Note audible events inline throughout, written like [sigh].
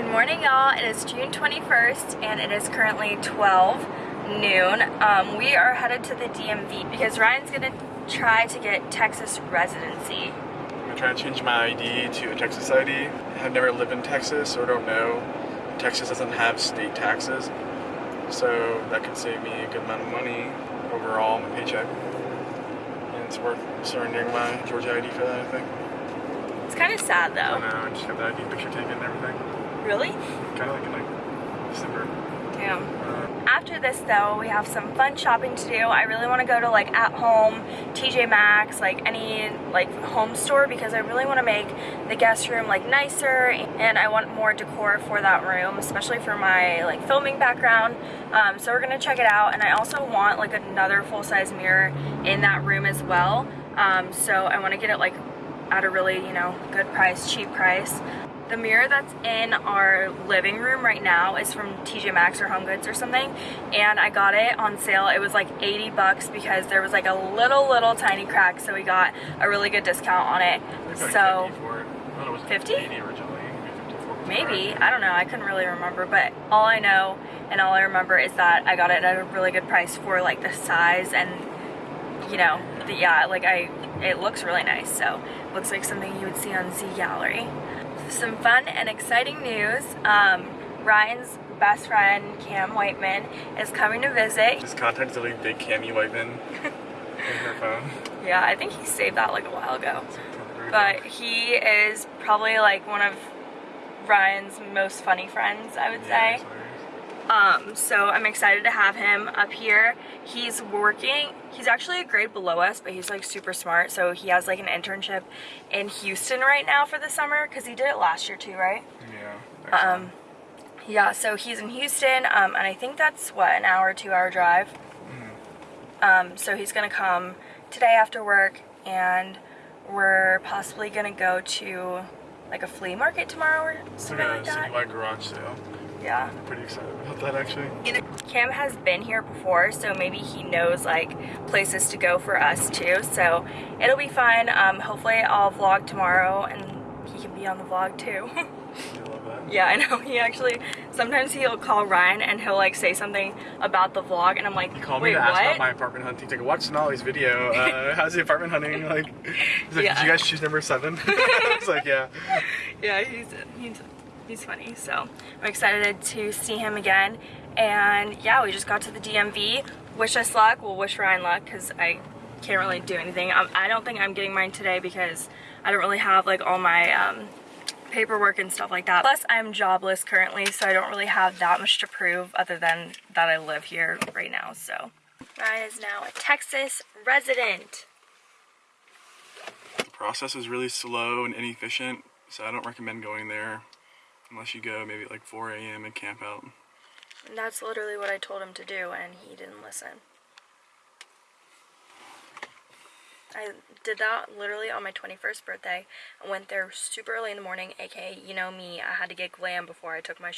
Good morning, y'all. It is June 21st, and it is currently 12 noon. Um, we are headed to the DMV because Ryan's gonna try to get Texas residency. I'm try to change my ID to a Texas ID. I've never lived in Texas, so I don't know. Texas doesn't have state taxes, so that could save me a good amount of money overall on my paycheck. And it's worth surrendering my Georgia ID for that, I think. It's kind of sad though. I know, I just got the ID picture taken and everything. Really? Kind of like like December. Damn. Uh, After this though, we have some fun shopping to do. I really want to go to like at home, TJ Maxx, like any like home store because I really want to make the guest room like nicer and I want more decor for that room, especially for my like filming background. Um, so we're gonna check it out and I also want like another full-size mirror in that room as well. Um, so I want to get it like at a really, you know, good price, cheap price. The mirror that's in our living room right now is from TJ Maxx or Home Goods or something and I got it on sale. It was like 80 bucks because there was like a little little tiny crack so we got a really good discount on it. Like So 50 it. I thought it was 50? originally. Maybe 54 for maybe, it. I don't know, I couldn't really remember but all I know and all I remember is that I got it at a really good price for like the size and you know, the, yeah, like I, it looks really nice so looks like something you would see on Z Gallerie. Some fun and exciting news. Um, Ryan's best friend, Cam Whiteman, is coming to visit. Just contact really big Cammy Whiteman in her phone. [laughs] Yeah, I think he saved that like a while ago. But he is probably like one of Ryan's most funny friends, I would Yeah, say. hilarious. Um, so I'm excited to have him up here. He's working, he's actually a grade below us, but he's like super smart. So he has like an internship in Houston right now for the summer because he did it last year too, right? Yeah. Um, yeah, so he's in Houston, um, and I think that's what an hour, two hour drive. Um, so he's gonna come today after work, and we're possibly gonna go to like a flea market tomorrow or something like like a that. citywide garage sale. Yeah. I'm pretty excited about that actually. Cam has been here before, so maybe he knows like places to go for us too. So it'll be fun. Um, hopefully I'll vlog tomorrow, and he can be on the vlog too. [laughs] I love that. Yeah, I know. [laughs] He actually sometimes he'll call Ryan and he'll like say something about the vlog, and I'm like, He called wait, me to ask what? about my apartment hunting. He's like, watch Sonali's video. Uh, [laughs] how's the apartment hunting? Like, he's like, Yeah. did you guys choose number seven? I was like, yeah. yeah, he's he's he's funny. So I'm excited to see him again. And yeah, we just got to the DMV. Wish us luck. We'll wish Ryan luck because I can't really do anything. Um, I don't think I'm getting mine today because I don't really have like all my um, paperwork and stuff like that. Plus, I'm jobless currently, so I don't really have that much to prove other than that I live here right now. So Ryan is now a Texas resident. The process is really slow and inefficient, so I don't recommend going there unless you go maybe like 4 a.m. and camp out. And that's literally what I told him to do, and he didn't listen. I did that literally on my 21st birthday. I went there super early in the morning, aka, you know me, I had to get glam before I took my,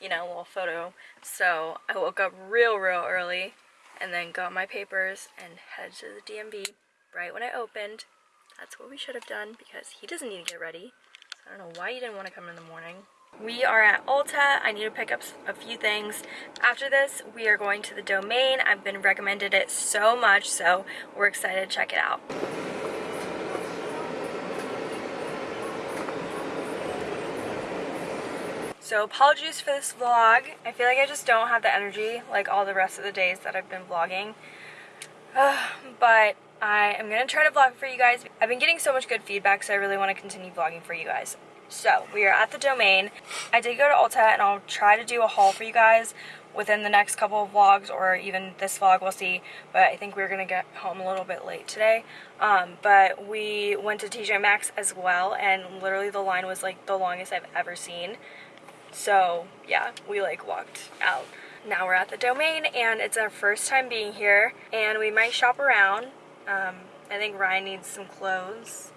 you know, little photo. So I woke up real, real early and then got my papers and headed to the DMV right when I opened. That's what we should have done because he doesn't need to get ready. So I don't know why you didn't want to come in the morning. We are at Ulta. I need to pick up a few things. After this, we are going to the Domain. I've been recommended it so much, so we're excited to check it out. So apologies for this vlog. I feel like I just don't have the energy like all the rest of the days that I've been vlogging. [sighs] but I am going to try to vlog for you guys. I've been getting so much good feedback, so I really want to continue vlogging for you guys. So, we are at the Domain. I did go to Ulta, and I'll try to do a haul for you guys within the next couple of vlogs, or even this vlog, we'll see. But I think we're going to get home a little bit late today. Um, but we went to TJ Maxx as well, and literally the line was like the longest I've ever seen. So yeah, we like walked out. Now we're at the domain and it's our first time being here and we might shop around. Um, I think Ryan needs some clothes.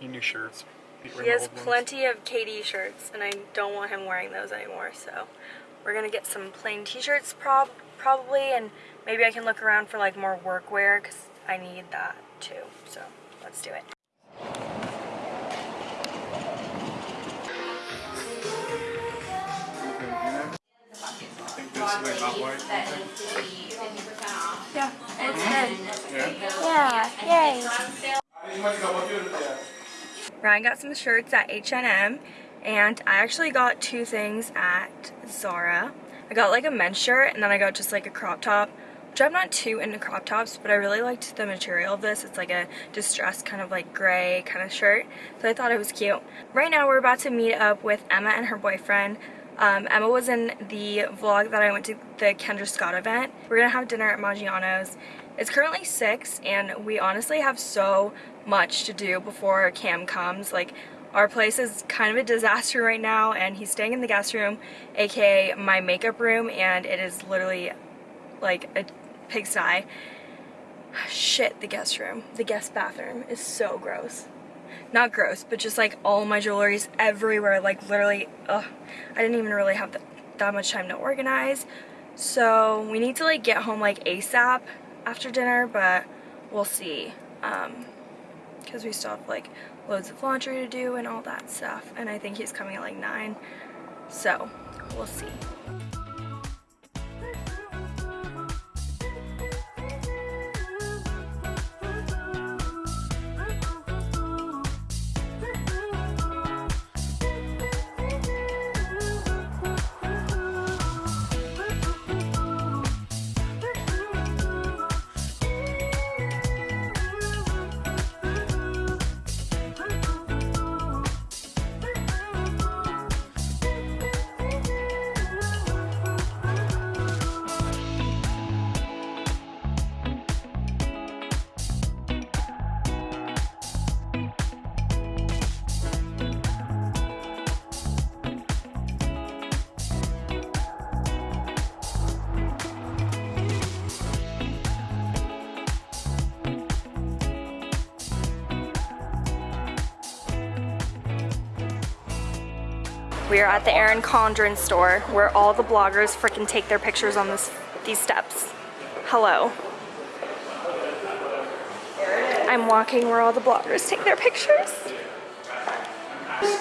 New shirts. Pete He has the old ones. plenty of KD shirts and I don't want him wearing those anymore. So we're gonna get some plain t-shirts prob probably and maybe I can look around for like more workwear because I need that too. So let's do it. something not white? Yeah, mm-hmm. good. Yeah. Yeah, yay. Ryan got some shirts at H&M and I actually got two things at Zara. I got like a men's shirt and then I got just like a crop top which I'm not too into crop tops but I really liked the material of this. It's like a distressed kind of like gray kind of shirt so I thought it was cute. Right now we're about to meet up with Emma and her boyfriend. Um, Emma was in the vlog that I went to the Kendra Scott event. We're gonna have dinner at Maggiano's. It's currently 6 and we honestly have so much to do before Cam comes. Like our place is kind of a disaster [laughs] right now and he's staying in the guest room aka my makeup room and it is literally like a pigsty. [sighs] Shit, the guest room. The guest bathroom is so gross. Not gross, but just like all my jewelry's everywhere. Like literally, ugh. I didn't even really have the, that much time to organize. So we need to like get home like ASAP after dinner, but we'll see. Um, because we still have like loads of laundry to do and all that stuff. And I think he's coming at like 9. So we'll see. We are at the Erin Condren store where all the bloggers freaking take their pictures on this these steps. Hello. I'm walking where all the bloggers take their pictures.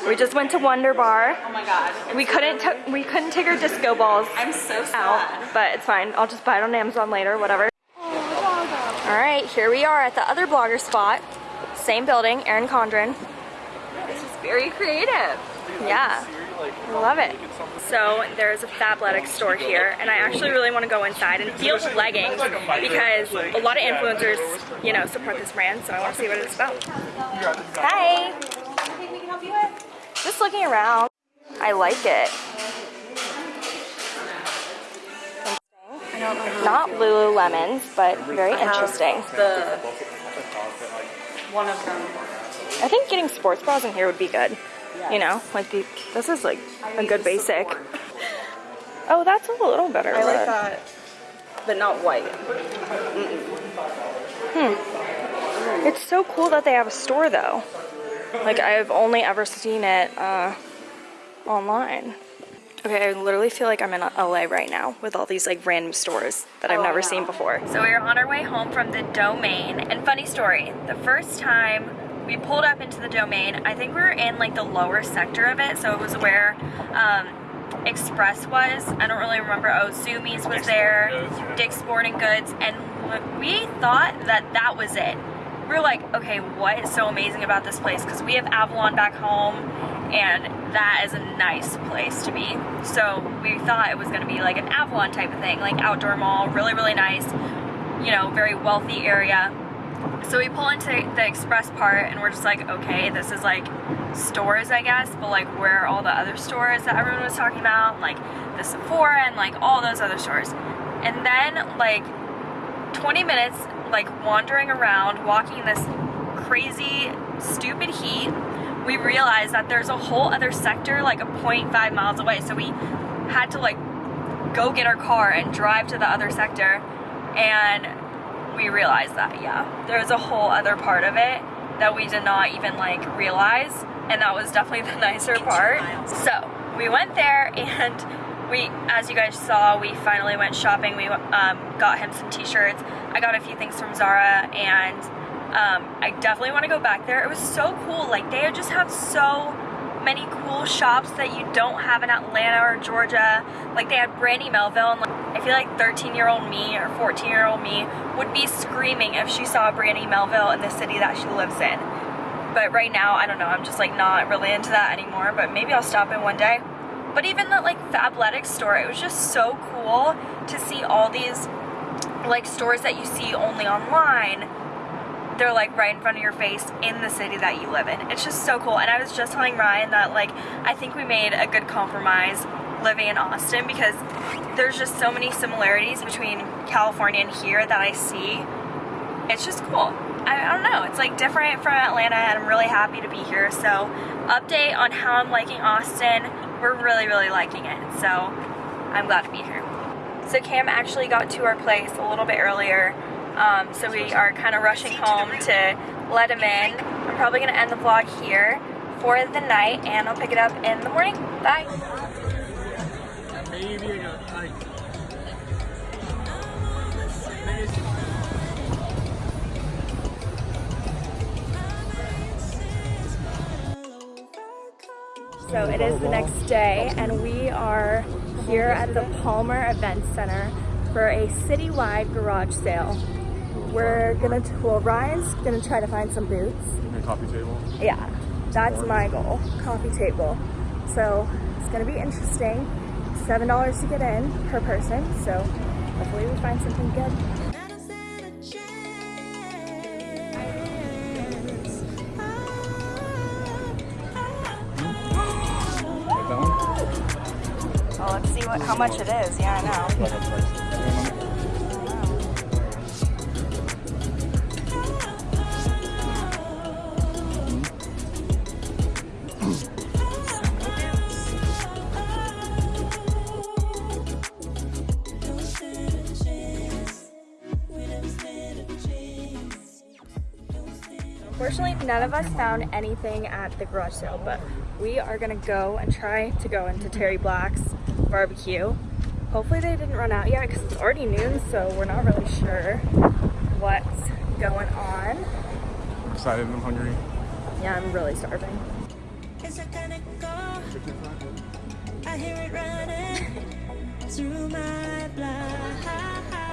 We just went to Wonder Bar. Oh my god. We couldn't we couldn't take our disco balls I'm so sad. out, but it's fine. I'll just buy it on Amazon later, whatever. All right, here we are at the other blogger spot. Same building, Erin Condren. This is very creative. Yeah, love it. So there's a Fabletics store here, and I actually really want to go inside and feel leggings because a lot of influencers, you know, support this brand, so I want to see what it's about. Hi! Anything we can help you with? Just looking around. I like it. Not Lululemons, but very interesting. The one of them. I think getting sports bras in here would be good. You know, like the, this is like a good basic. Oh, that's a little better. I like but- that, but not white. Hmm. It's so cool that they have a store though. Like I've only ever seen it uh, online. Okay, I literally feel like I'm in LA right now with all these like random stores that I've Oh, never know. seen before. So we are on our way home from the domain. And funny story, the first time we pulled up into the domain, I think we were in like the lower sector of it. So it was where um, Express was. I don't really remember. Oh, Zumiez was there, Sporting Goods, yeah. Dick's Sporting Goods. And we thought that that was it. We're like, okay, what is so amazing about this place? Because we have Avalon back home, and that is a nice place to be. So we thought it was going to be like an Avalon type of thing, like outdoor mall, really, really nice, you know, very wealthy area. So we pull into the express part, and we're just like, okay, this is like stores, I guess, but like where are all the other stores that everyone was talking about, like the Sephora and like all those other stores. And then like 20 minutes like wandering around walking this crazy stupid heat we realized that there's a whole other sector like a 0.5 miles away so we had to like go get our car and drive to the other sector and we realized that yeah. There's a whole other part of it that we did not even like realize and that was definitely the [laughs] nicer part. So we went there [laughs] and we as you guys saw we finally went shopping. We um, got him some t-shirts. I got a few things from zara and um, i definitely want to go back there. It was so cool. Like they just have so many cool shops that you don't have in Atlanta or Georgia. Like they had Brandy Melville and like, I feel like 13 year old me or 14 year old me would be screaming if she saw Brandy Melville in the city that she lives in. But right now, I don't know, I'm just like not really into that anymore, but maybe I'll stop in one day. But even the like Fabletics store, it was just so cool to see all these like stores that you see only online they're like right in front of your face in the city that you live in. It's just so cool. And I was just telling Ryan that like I think we made a good compromise living in Austin because there's just so many similarities between California and here that I see. It's just cool. I, I don't know. It's like different from Atlanta and I'm really happy to be here. So update on how I'm liking Austin. We're really, really liking it. So I'm glad to be here. So Cam actually got to our place a little bit earlier um, so we are kind of rushing home to let him in. I'm probably going to end the vlog here for the night and I'll pick it up in the morning. Bye. So it is the next day and we are here at the Palmer Event Center for a citywide garage sale. We're gonna, well Ryan's gonna try to find some boots. A coffee table. Yeah, that's my goal, coffee table. So it's gonna be interesting. $7 to get in per person, so hopefully we find something good. Oh, let's see what how much it is. Yeah, I know. Unfortunately, none of us found anything at the garage sale, but we are gonna go and try to go into Terry Black's barbecue. Hopefully they didn't run out yet because it's already noon, so we're not really sure what's going on. Excited, I'm hungry. Yeah, I'm really starving. Is it gonna go? I hear it running through my blood.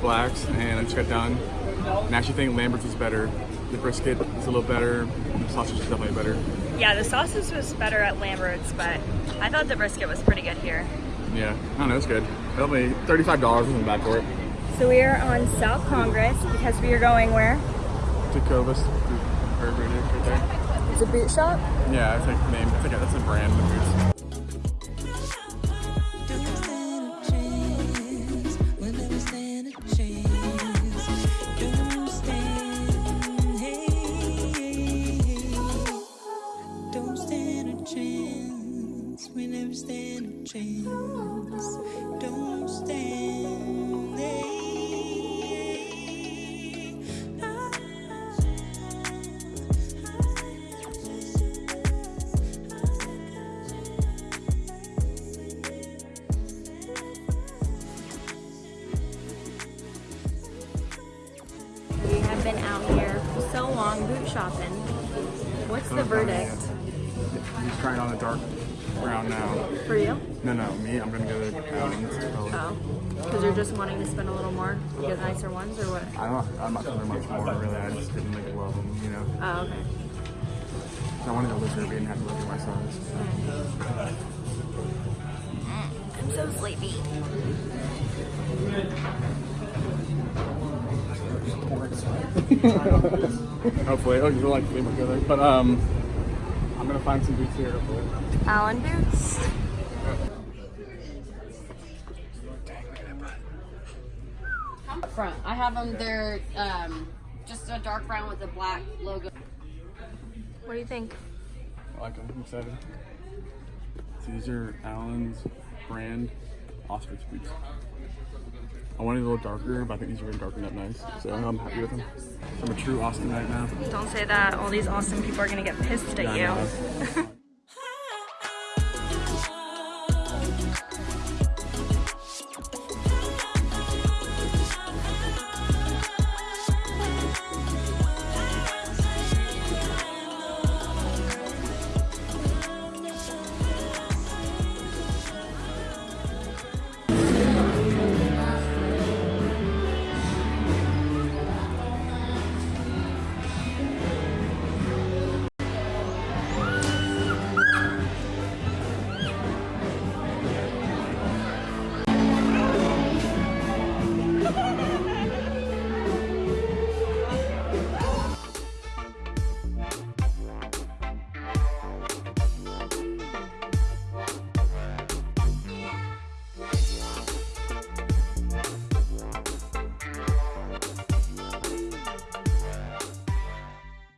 Black's and I just got done. And I actually think Lambert's is better. The brisket is a little better. The sausage is definitely better. Yeah, the sausage was better at Lambert's, but I thought the brisket was pretty good here. Yeah, I don't know, it's good. Probably $35 wasn't bad for it. So we are on South Congress because we are going where? Right there. It's a boot shop. Yeah, I think the name. I think that's a brand of boots. Chance. Don't stand. We have been out here so long boot shopping. What's the verdict He's trying on a dark brown now. for you? No, no, me. I'm gonna go to Allen's. Oh, because you're just wanting to spend a little more to get nicer ones, or what? I don't. I'm not spending much more really. I just didn't like love them, you know. Oh, okay. I wanted a lizard, but didn't have to look at my size. I'm so sleepy. Hopefully, oh, you like the look together. But um, I'm gonna find some boots here. Hopefully. Allen boots. front. I have them. They're um, just a dark brown with a black logo. What do you think? I like them. I'm excited. So these are Allen's brand ostrich boots. I wanted a little darker, but I think these are going to darken up nice. So I'm happy with them. I'm a true Austinite now. Don't say that. All these awesome people are gonna get pissed at Yeah, you. know. [laughs]